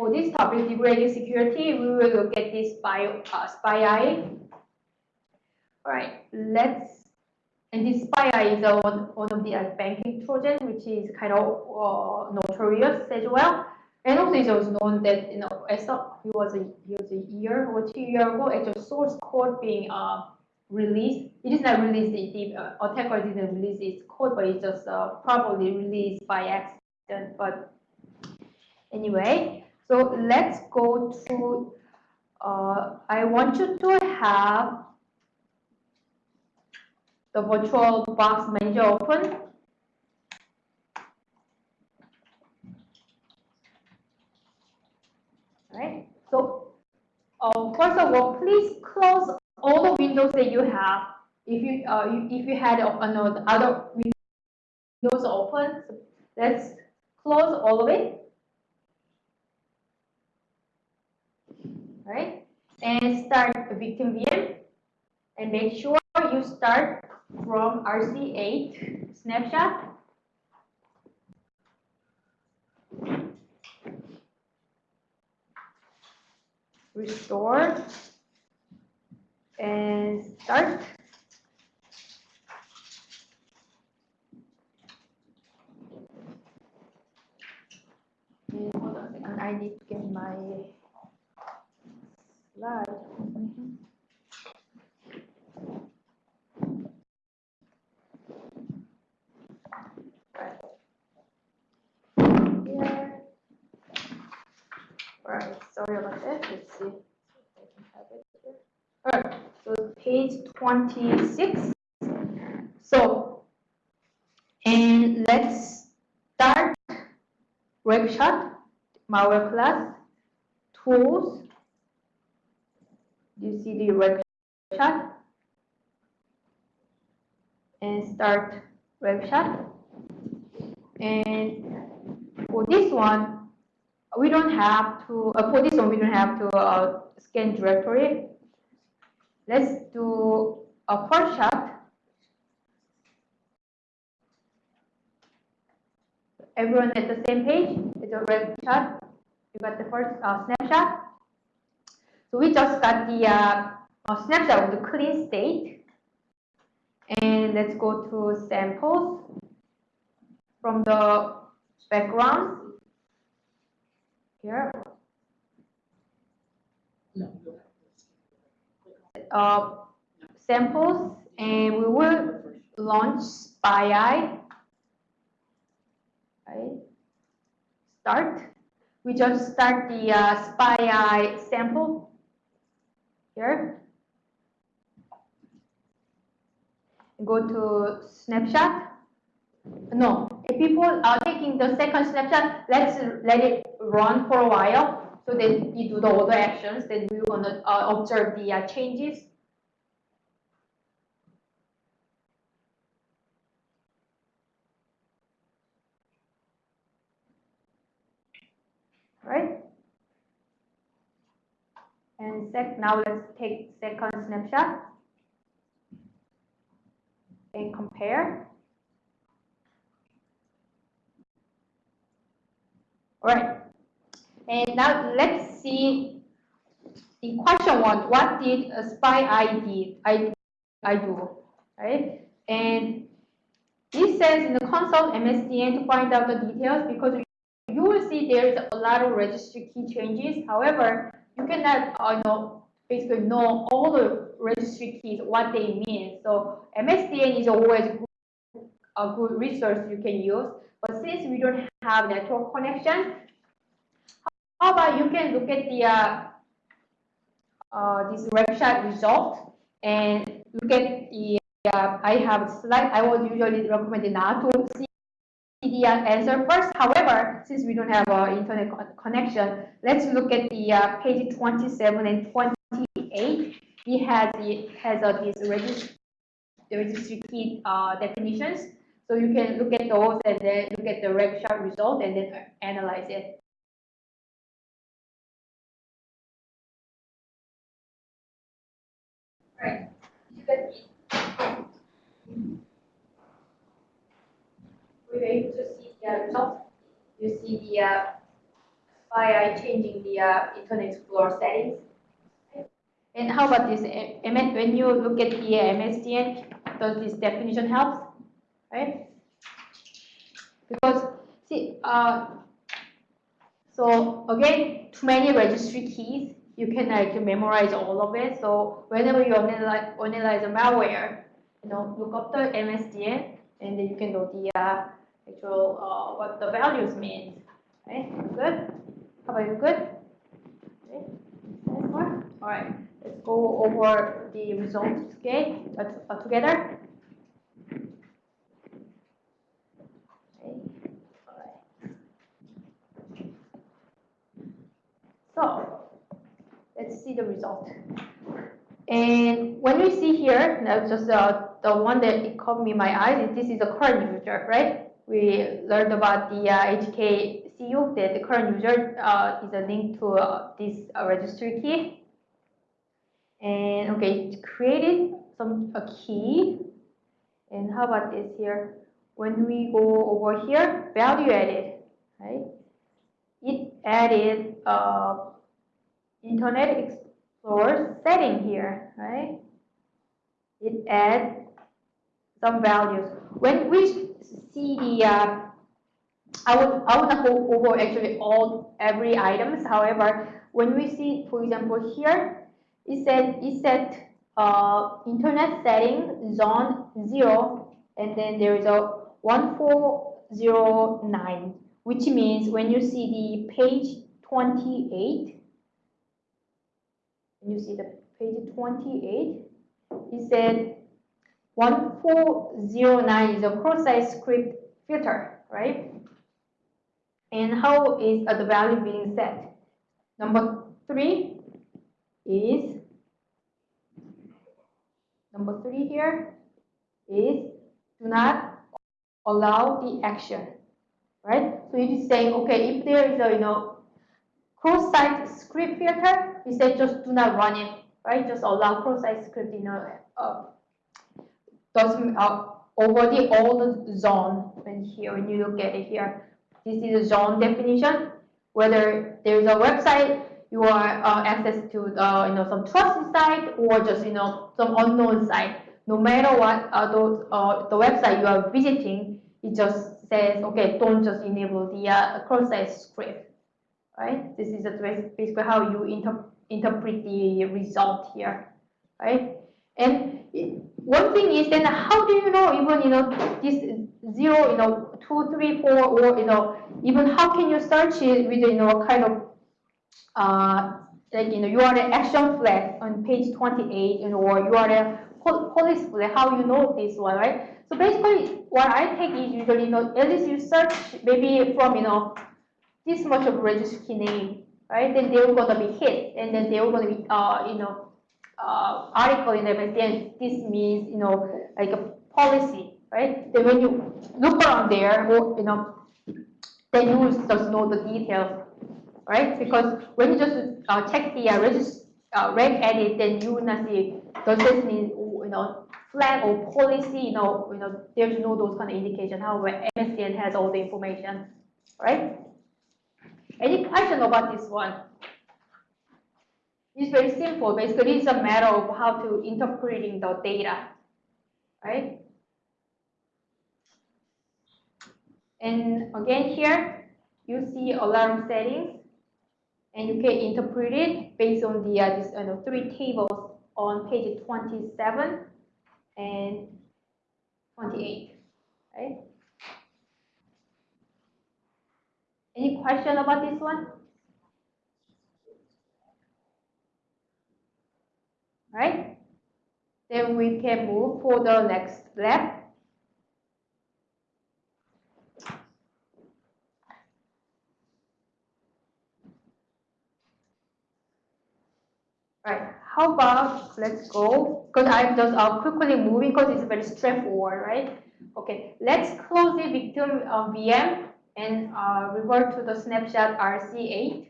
for this topic, degrading security, we will look at this bio, uh. All right, let's, and this SPI is uh, one, one of the uh, banking trojan, which is kind of uh, notorious as well. And also it was known that, you know, as a, he was a, he was a year or two years ago, actual source code being uh, released. It is not released, the, the uh, attacker didn't release its code, but it just uh, probably released by accident. But anyway, so let's go to, uh, I want you to have the virtual box manager open. Right. So uh, first of all, please close all the windows that you have. If you uh, if you had another other windows open, let's close all of it. Right? And start a victim VM and make sure you start from RC8 snapshot. Restore and start. And hold on a second, I need to get my slide. Here. Right, sorry about that. Let's see. I can have it here. All right, so page 26. So, and let's start workshop, malware class, tools, you see the red shot? And start Regshot. And for this one we don't have to uh, for this one we don't have to uh, scan directory. Let's do a first shot. Everyone at the same page it's a Regshot. You got the first uh, snapshot so we just got the uh, snapshot of the clean state. And let's go to samples from the background here. Uh, samples and we will launch SPI. Right. Start. We just start the uh, SPI sample here. Go to snapshot. No, if people are taking the second snapshot, let's let it run for a while so that you do the other actions. Then we're gonna uh, observe the uh, changes. Right? And sec now let's take second snapshot and compare. All right. And now let's see in question one, what did a SPI ID I, I do, right? And this says in the console MSDN to find out the details because you will see there's a lot of registry key changes. However, you cannot uh, know basically know all the registry keys what they mean. So MSDN is always a good resource you can use. But since we don't have network connection, how about you can look at the uh, uh, this result and look at the uh, I have slide. I would usually recommend not to see the answer first. However, since we don't have an internet connection, let's look at the uh, page 27 and 28. It has it has uh, these registry, the registry key uh, definitions. So you can look at those and then look at the chart result and then analyze it. Right. We're able to see the result. You see the uh, by uh, changing the uh, Internet Explorer settings. And how about this? When you look at the MSDN, does this definition help? Right? Because, see, uh, so again, too many registry keys, you can like memorize all of it. So whenever you analyze, analyze a malware, you know, look up the MSDN, and then you can know the uh, actual uh, what the values means. Right? Good. How about you? Good. Okay. All right. Let's go over the results okay, uh, together. Okay. All right. So let's see the result. And when we see here, now just uh, the one that it caught me my eyes, is this is the current user, right? We learned about the uh, HKCU that the current user uh, is a link to uh, this uh, registry key. And okay, it created some a key. And how about this here? When we go over here, value added, right? It added uh, Internet Explorer setting here, right? It adds some values. When we see the, uh, I would I would not go over actually all every items. However, when we see, for example, here, it said it said uh, internet setting zone zero, and then there is a one four zero nine, which means when you see the page twenty eight, when you see the page twenty eight, it said 1409 is a cross-site script filter, right? And how is uh, the value being set? Number three is, number three here is do not allow the action, right? So it is saying, okay, if there is a, you know, cross-site script filter, it said just do not run it, right? Just allow cross-site script, you know, uh, doesn't uh, over the old zone and here when you look at it here this is a zone definition whether there's a website you are uh, access to uh, you know some trusted site or just you know some unknown site. No matter what uh, those, uh, the website you are visiting it just says okay don't just enable the uh, cross-site script right? This is basically how you inter interpret the result here right? And one thing is then how do you know even you know this zero you know two three four or you know even how can you search it with you know kind of uh like you know you are the action flag on page 28 you know or you are the pol- police flag how you know this one right? So basically what I take is usually you know at least you search maybe from you know this much of registry name right? Then they're gonna be hit and then they're gonna be uh you know uh, article in MSDN, this means, you know, like a policy, right? Then when you look around there, you know, then you just know the details, right? Because when you just uh, check the uh, regist uh, reg edit, then you will not see, does this mean, you know, flag or policy, you know, you know, there's no those kind of indication. However, MSDN has all the information, right? Any question about this one? It's very simple. Basically, it's a matter of how to interpreting the data, right? And again here, you see alarm settings, and you can interpret it based on the uh, this, uh, three tables on page 27 and 28, right? Any question about this one? Right? Then we can move for the next step. Right, how about, let's go, because I'm just uh, quickly moving because it's very straightforward, right? Okay, let's close the victim uh, VM and uh, revert to the snapshot RC8.